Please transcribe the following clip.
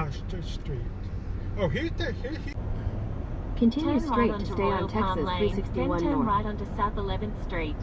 Astor Street. Oh, here's the, here, here. Continue Turn straight right to stay Royal on Palm Texas Lane, 361 then turn North. right onto South 11th Street.